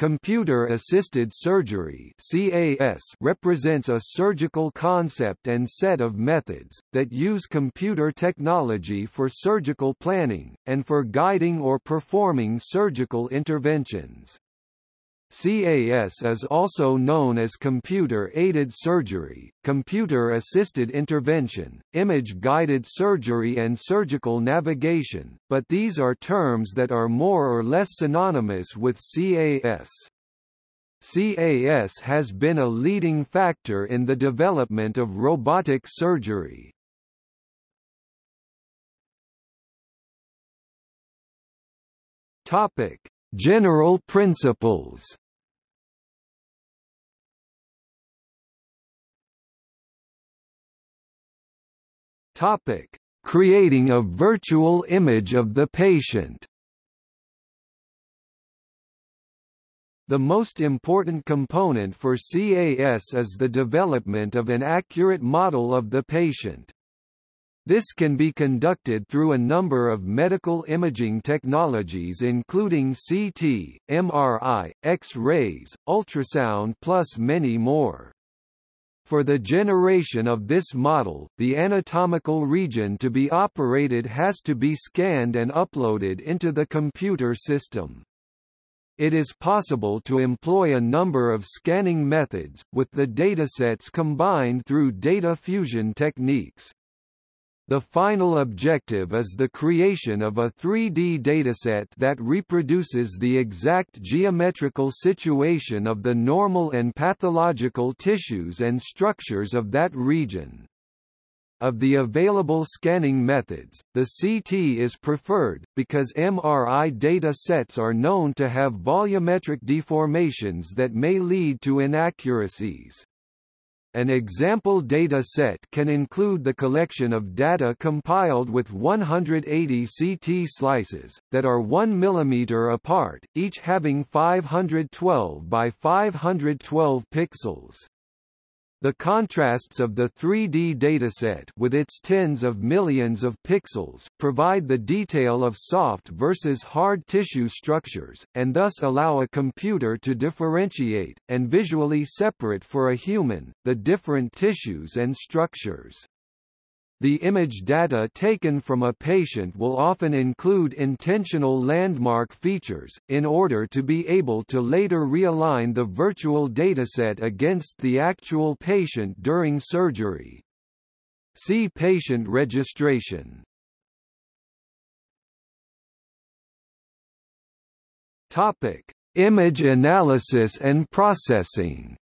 Computer-assisted surgery (CAS) represents a surgical concept and set of methods that use computer technology for surgical planning and for guiding or performing surgical interventions. CAS is also known as computer-aided surgery, computer-assisted intervention, image-guided surgery and surgical navigation, but these are terms that are more or less synonymous with CAS. CAS has been a leading factor in the development of robotic surgery. Topic: General principles Topic: Creating a virtual image of the patient. The most important component for CAS is the development of an accurate model of the patient. This can be conducted through a number of medical imaging technologies including CT, MRI, X-rays, ultrasound plus many more. For the generation of this model, the anatomical region to be operated has to be scanned and uploaded into the computer system. It is possible to employ a number of scanning methods, with the datasets combined through data fusion techniques. The final objective is the creation of a 3D dataset that reproduces the exact geometrical situation of the normal and pathological tissues and structures of that region. Of the available scanning methods, the CT is preferred, because MRI data sets are known to have volumetric deformations that may lead to inaccuracies. An example data set can include the collection of data compiled with 180 CT slices, that are 1 mm apart, each having 512 by 512 pixels. The contrasts of the 3D dataset with its tens of millions of pixels provide the detail of soft versus hard tissue structures, and thus allow a computer to differentiate, and visually separate for a human, the different tissues and structures. The image data taken from a patient will often include intentional landmark features, in order to be able to later realign the virtual dataset against the actual patient during surgery. See patient registration. Topic: Image analysis and processing.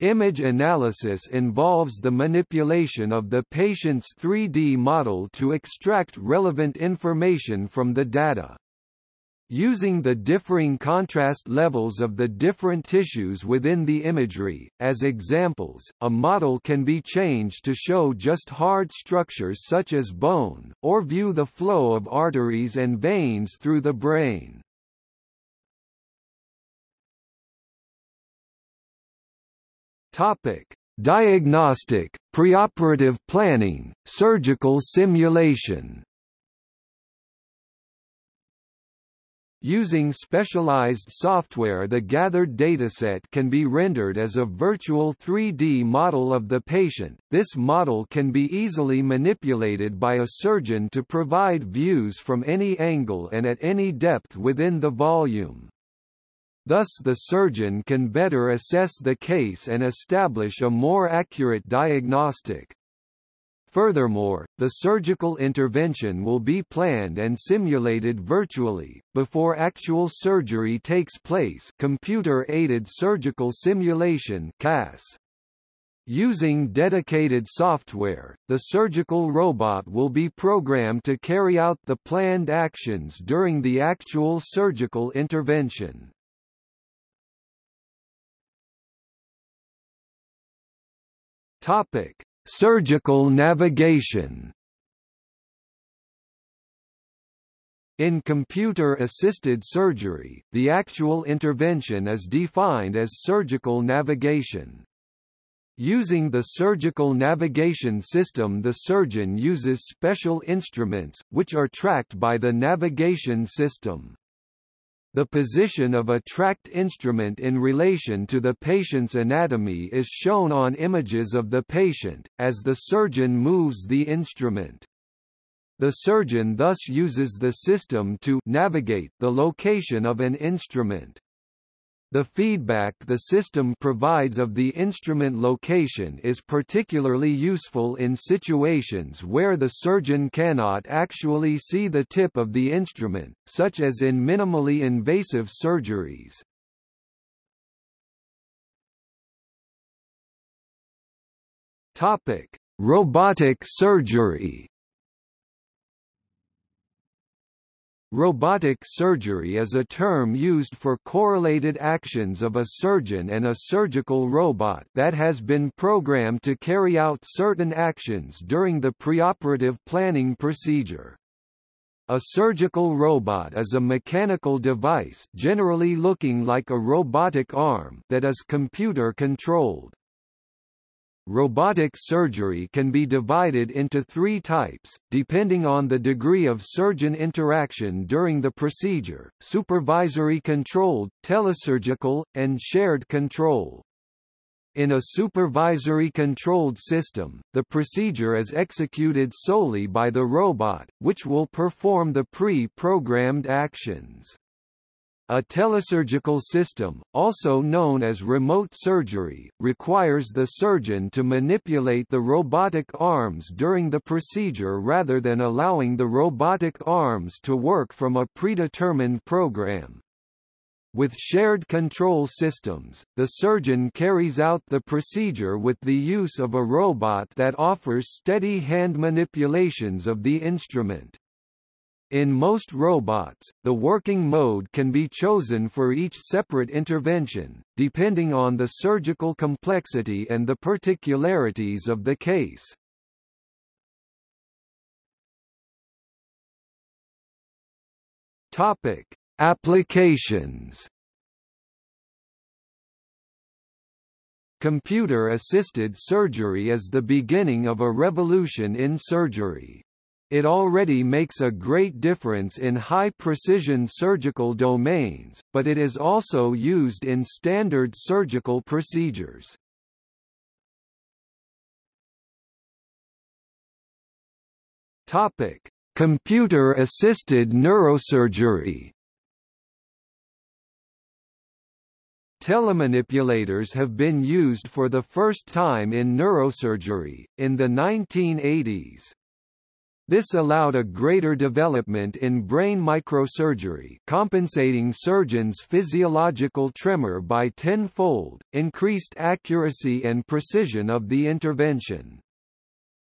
Image analysis involves the manipulation of the patient's 3D model to extract relevant information from the data. Using the differing contrast levels of the different tissues within the imagery, as examples, a model can be changed to show just hard structures such as bone, or view the flow of arteries and veins through the brain. Topic: Diagnostic, preoperative planning, surgical simulation. Using specialized software the gathered dataset can be rendered as a virtual 3D model of the patient. This model can be easily manipulated by a surgeon to provide views from any angle and at any depth within the volume. Thus the surgeon can better assess the case and establish a more accurate diagnostic. Furthermore, the surgical intervention will be planned and simulated virtually, before actual surgery takes place computer-aided surgical simulation CAS. Using dedicated software, the surgical robot will be programmed to carry out the planned actions during the actual surgical intervention. Topic: Surgical navigation. In computer-assisted surgery, the actual intervention is defined as surgical navigation. Using the surgical navigation system the surgeon uses special instruments, which are tracked by the navigation system. The position of a tracked instrument in relation to the patient's anatomy is shown on images of the patient, as the surgeon moves the instrument. The surgeon thus uses the system to navigate the location of an instrument. The feedback the system provides of the instrument location is particularly useful in situations where the surgeon cannot actually see the tip of the instrument, such as in minimally invasive surgeries. Topic: Robotic surgery. Robotic surgery is a term used for correlated actions of a surgeon and a surgical robot that has been programmed to carry out certain actions during the preoperative planning procedure. A surgical robot is a mechanical device generally looking like a robotic arm that is computer-controlled. Robotic surgery can be divided into three types, depending on the degree of surgeon interaction during the procedure, supervisory controlled, telesurgical, and shared control. In a supervisory controlled system, the procedure is executed solely by the robot, which will perform the pre-programmed actions. A telesurgical system, also known as remote surgery, requires the surgeon to manipulate the robotic arms during the procedure rather than allowing the robotic arms to work from a predetermined program. With shared control systems, the surgeon carries out the procedure with the use of a robot that offers steady hand manipulations of the instrument. In most robots, the working mode can be chosen for each separate intervention, depending on the surgical complexity and the particularities of the case. Topic: Applications. Computer-assisted surgery is the beginning of a revolution in surgery. It already makes a great difference in high-precision surgical domains, but it is also used in standard surgical procedures. Topic: Computer-assisted neurosurgery. Telemanipulators have been used for the first time in neurosurgery, in the 1980s. This allowed a greater development in brain microsurgery compensating surgeons' physiological tremor by tenfold, increased accuracy and precision of the intervention.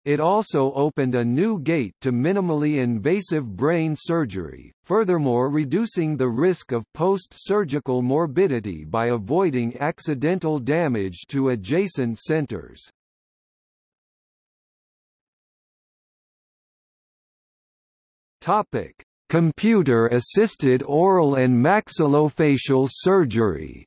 It also opened a new gate to minimally invasive brain surgery, furthermore reducing the risk of post-surgical morbidity by avoiding accidental damage to adjacent centers. Topic: Computer-assisted oral and maxillofacial surgery.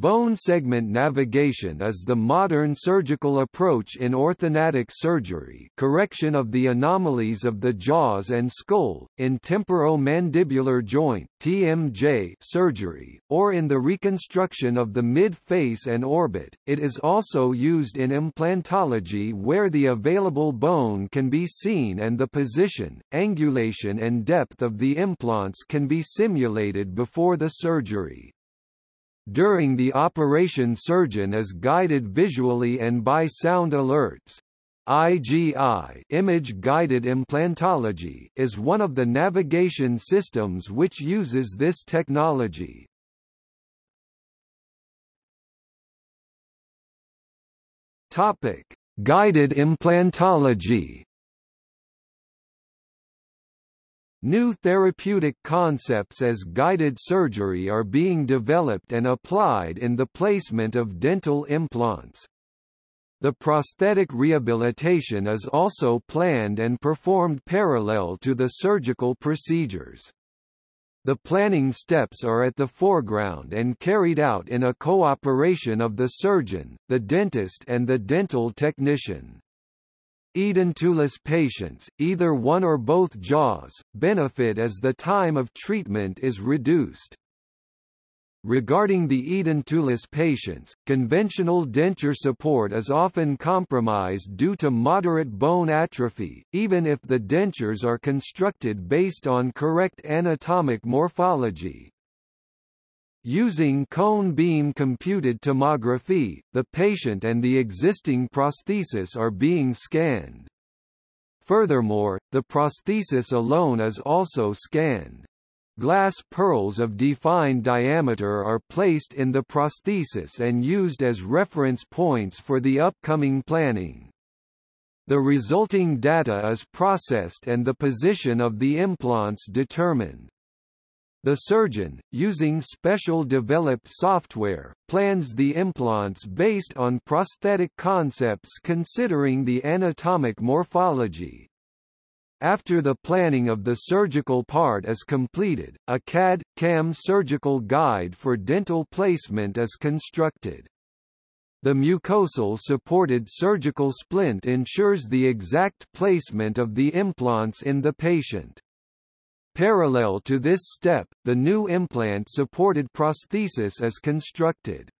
Bone segment navigation is the modern surgical approach in orthodontic surgery correction of the anomalies of the jaws and skull, in temporomandibular joint TMJ surgery, or in the reconstruction of the mid-face and orbit. It is also used in implantology where the available bone can be seen and the position, angulation and depth of the implants can be simulated before the surgery. During the operation surgeon is guided visually and by sound alerts. IGI image-guided implantology is one of the navigation systems which uses this technology. Topic: Guided implantology New therapeutic concepts as guided surgery are being developed and applied in the placement of dental implants. The prosthetic rehabilitation is also planned and performed parallel to the surgical procedures. The planning steps are at the foreground and carried out in a cooperation of the surgeon, the dentist and the dental technician. Edentulous patients, either one or both jaws, benefit as the time of treatment is reduced. Regarding the edentulous patients, conventional denture support is often compromised due to moderate bone atrophy, even if the dentures are constructed based on correct anatomic morphology. Using cone beam computed tomography, the patient and the existing prosthesis are being scanned. Furthermore, the prosthesis alone is also scanned. Glass pearls of defined diameter are placed in the prosthesis and used as reference points for the upcoming planning. The resulting data is processed and the position of the implants determined. The surgeon, using special developed software, plans the implants based on prosthetic concepts considering the anatomic morphology. After the planning of the surgical part is completed, a CAD-CAM surgical guide for dental placement is constructed. The mucosal supported surgical splint ensures the exact placement of the implants in the patient. Parallel to this step, the new implant-supported prosthesis is constructed.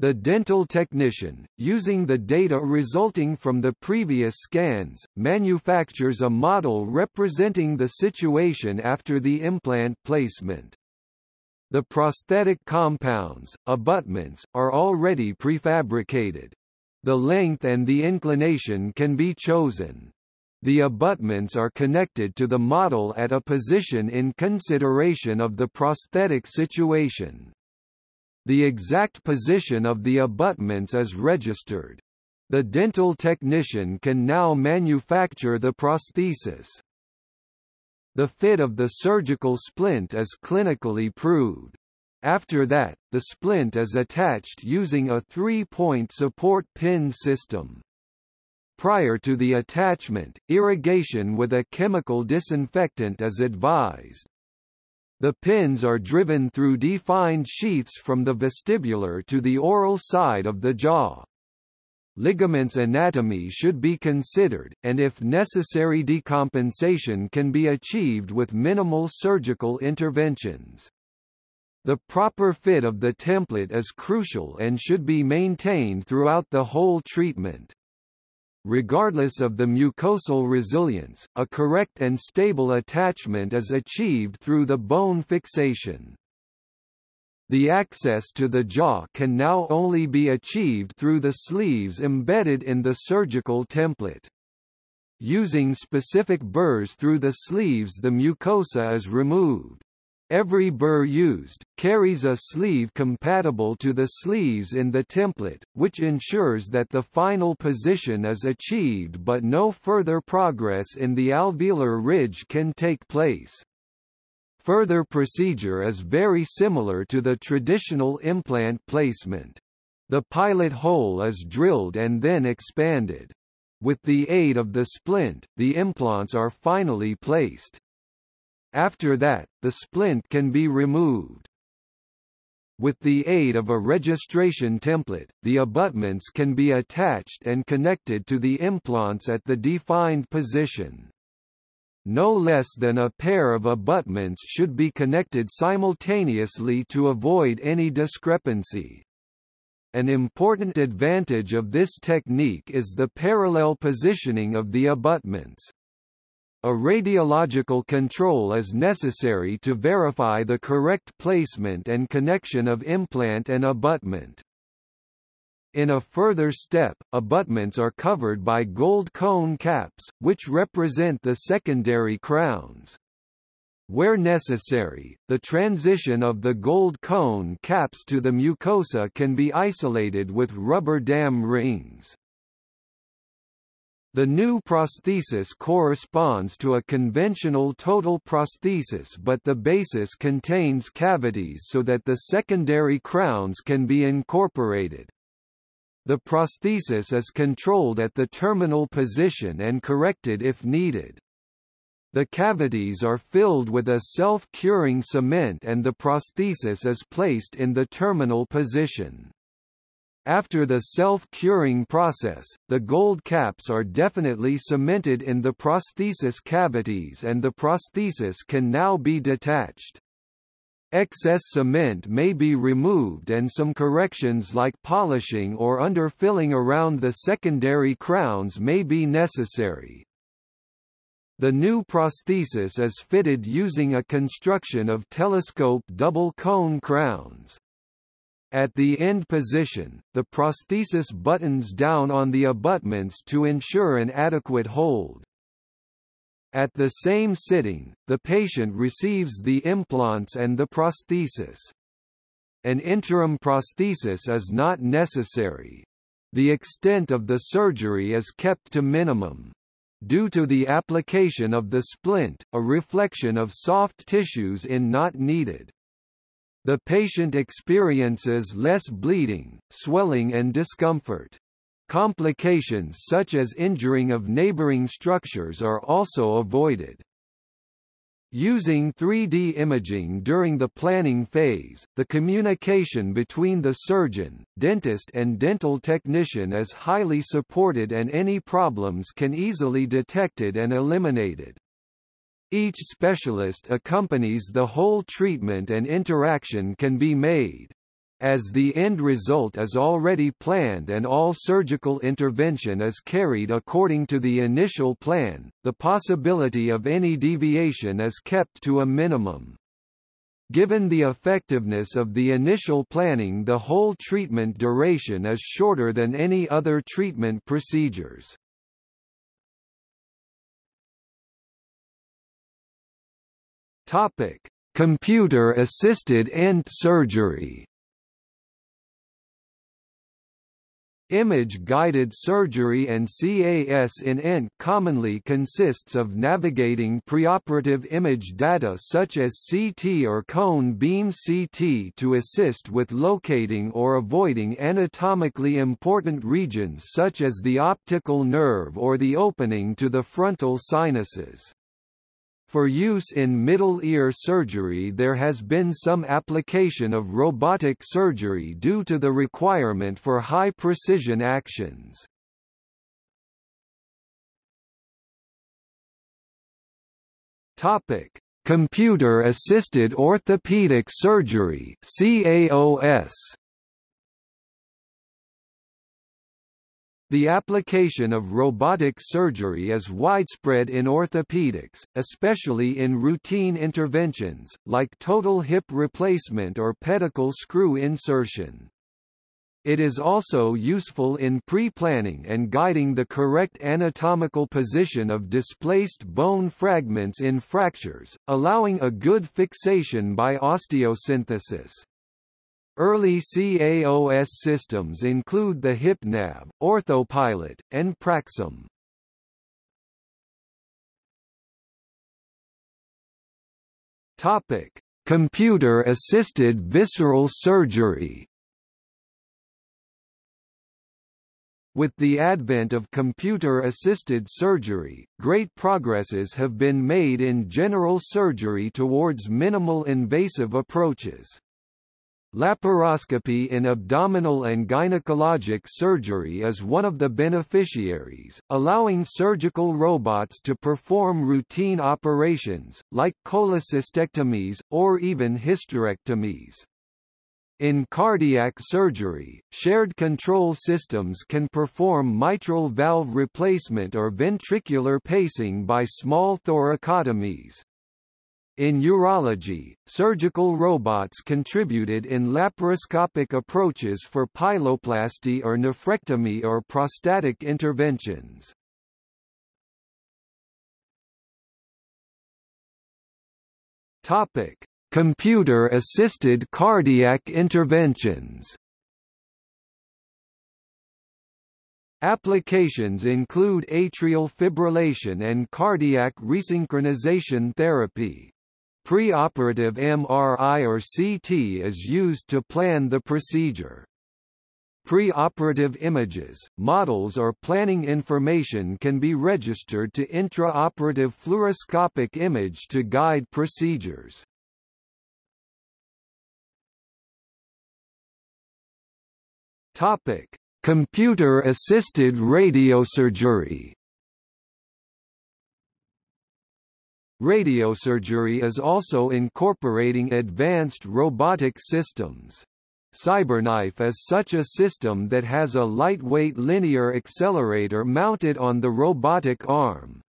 The dental technician, using the data resulting from the previous scans, manufactures a model representing the situation after the implant placement. The prosthetic compounds, abutments, are already prefabricated. The length and the inclination can be chosen. The abutments are connected to the model at a position in consideration of the prosthetic situation. The exact position of the abutments is registered. The dental technician can now manufacture the prosthesis. The fit of the surgical splint is clinically proved. After that, the splint is attached using a three-point support pin system. Prior to the attachment, irrigation with a chemical disinfectant is advised. The pins are driven through defined sheaths from the vestibular to the oral side of the jaw. Ligaments anatomy should be considered, and if necessary decompensation can be achieved with minimal surgical interventions. The proper fit of the template is crucial and should be maintained throughout the whole treatment. Regardless of the mucosal resilience, a correct and stable attachment is achieved through the bone fixation. The access to the jaw can now only be achieved through the sleeves embedded in the surgical template. Using specific burrs through the sleeves the mucosa is removed. Every burr used, carries a sleeve compatible to the sleeves in the template, which ensures that the final position is achieved but no further progress in the alveolar ridge can take place. Further procedure is very similar to the traditional implant placement. The pilot hole is drilled and then expanded. With the aid of the splint, the implants are finally placed. After that, the splint can be removed. With the aid of a registration template, the abutments can be attached and connected to the implants at the defined position. No less than a pair of abutments should be connected simultaneously to avoid any discrepancy. An important advantage of this technique is the parallel positioning of the abutments. A radiological control is necessary to verify the correct placement and connection of implant and abutment. In a further step, abutments are covered by gold cone caps, which represent the secondary crowns. Where necessary, the transition of the gold cone caps to the mucosa can be isolated with rubber dam rings. The new prosthesis corresponds to a conventional total prosthesis but the basis contains cavities so that the secondary crowns can be incorporated. The prosthesis is controlled at the terminal position and corrected if needed. The cavities are filled with a self-curing cement and the prosthesis is placed in the terminal position. After the self-curing process, the gold caps are definitely cemented in the prosthesis cavities and the prosthesis can now be detached. Excess cement may be removed and some corrections like polishing or underfilling around the secondary crowns may be necessary. The new prosthesis is fitted using a construction of telescope double cone crowns. At the end position, the prosthesis buttons down on the abutments to ensure an adequate hold. At the same sitting, the patient receives the implants and the prosthesis. An interim prosthesis is not necessary. The extent of the surgery is kept to minimum. Due to the application of the splint, a reflection of soft tissues in not needed. The patient experiences less bleeding, swelling and discomfort. Complications such as injuring of neighboring structures are also avoided. Using 3D imaging during the planning phase, the communication between the surgeon, dentist and dental technician is highly supported and any problems can easily detected and eliminated. Each specialist accompanies the whole treatment and interaction can be made as the end result is already planned and all surgical intervention is carried according to the initial plan, the possibility of any deviation is kept to a minimum. Given the effectiveness of the initial planning the whole treatment duration is shorter than any other treatment procedures. Topic: Computer-assisted ENT surgery. Image-guided surgery and CAS in ENT commonly consists of navigating preoperative image data such as CT or cone beam CT to assist with locating or avoiding anatomically important regions such as the optical nerve or the opening to the frontal sinuses. For use in middle ear surgery there has been some application of robotic surgery due to the requirement for high-precision actions. Topic: Computer-assisted orthopedic surgery (CAOS). The application of robotic surgery is widespread in orthopedics, especially in routine interventions, like total hip replacement or pedicle screw insertion. It is also useful in pre-planning and guiding the correct anatomical position of displaced bone fragments in fractures, allowing a good fixation by osteosynthesis. Early CAOS systems include the HipNav, OrthoPilot, and Praxim. Topic: Computer-assisted visceral surgery. With the advent of computer-assisted surgery, great progresses have been made in general surgery towards minimal invasive approaches. Laparoscopy in abdominal and gynecologic surgery is one of the beneficiaries, allowing surgical robots to perform routine operations, like cholecystectomies, or even hysterectomies. In cardiac surgery, shared control systems can perform mitral valve replacement or ventricular pacing by small thoracotomies. In urology, surgical robots contributed in laparoscopic approaches for pyeloplasty or nephrectomy or prostatic interventions. Topic: Computer-assisted cardiac interventions. Applications include atrial fibrillation and cardiac resynchronization therapy. Preoperative MRI or CT is used to plan the procedure. Preoperative images, models or planning information can be registered to intraoperative fluoroscopic image to guide procedures. Computer-assisted radiosurgery. Radiosurgery is also incorporating advanced robotic systems. CyberKnife is such a system that has a lightweight linear accelerator mounted on the robotic arm.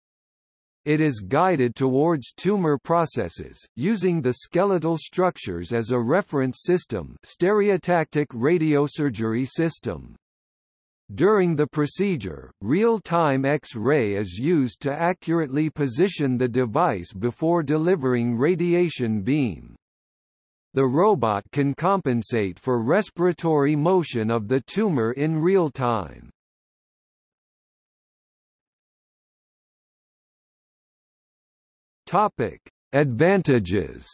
It is guided towards tumor processes, using the skeletal structures as a reference system stereotactic radiosurgery system. During the procedure, real-time X-ray is used to accurately position the device before delivering radiation beam. The robot can compensate for respiratory motion of the tumor in real time. Topic: Advantages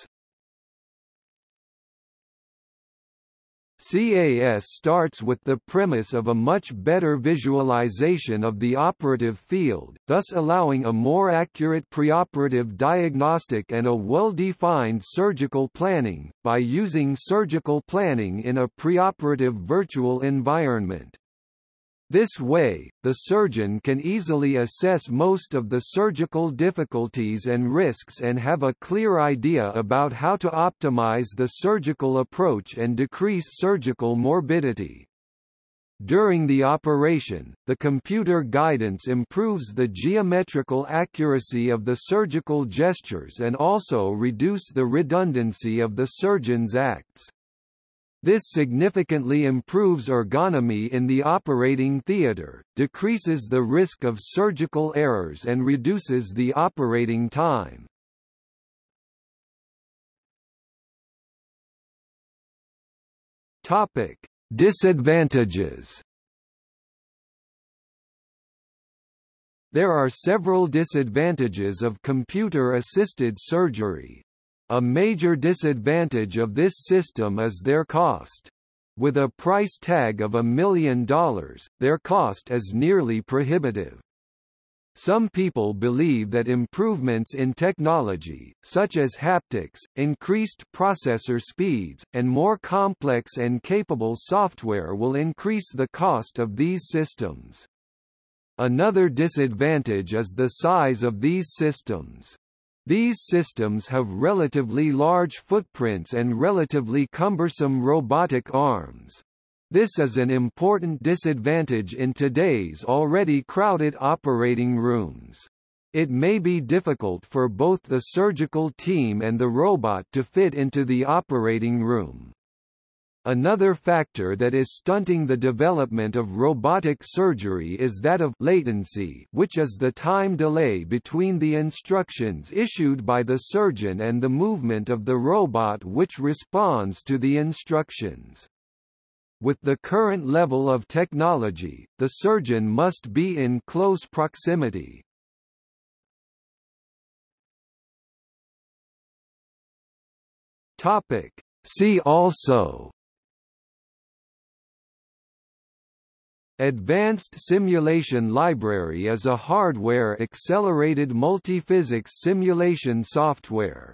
CAS starts with the premise of a much better visualization of the operative field, thus allowing a more accurate preoperative diagnostic and a well-defined surgical planning, by using surgical planning in a preoperative virtual environment. This way, the surgeon can easily assess most of the surgical difficulties and risks and have a clear idea about how to optimize the surgical approach and decrease surgical morbidity. During the operation, the computer guidance improves the geometrical accuracy of the surgical gestures and also reduce the redundancy of the surgeon's acts. This significantly improves ergonomy in the operating theatre, decreases the risk of surgical errors and reduces the operating time. Topic: Disadvantages. There are several disadvantages of computer-assisted surgery. A major disadvantage of this system is their cost. With a price tag of a million dollars, their cost is nearly prohibitive. Some people believe that improvements in technology, such as haptics, increased processor speeds, and more complex and capable software will increase the cost of these systems. Another disadvantage is the size of these systems. These systems have relatively large footprints and relatively cumbersome robotic arms. This is an important disadvantage in today's already crowded operating rooms. It may be difficult for both the surgical team and the robot to fit into the operating room. Another factor that is stunting the development of robotic surgery is that of latency which is the time delay between the instructions issued by the surgeon and the movement of the robot which responds to the instructions. With the current level of technology, the surgeon must be in close proximity. Topic. See also Advanced Simulation Library is a hardware-accelerated multiphysics simulation software.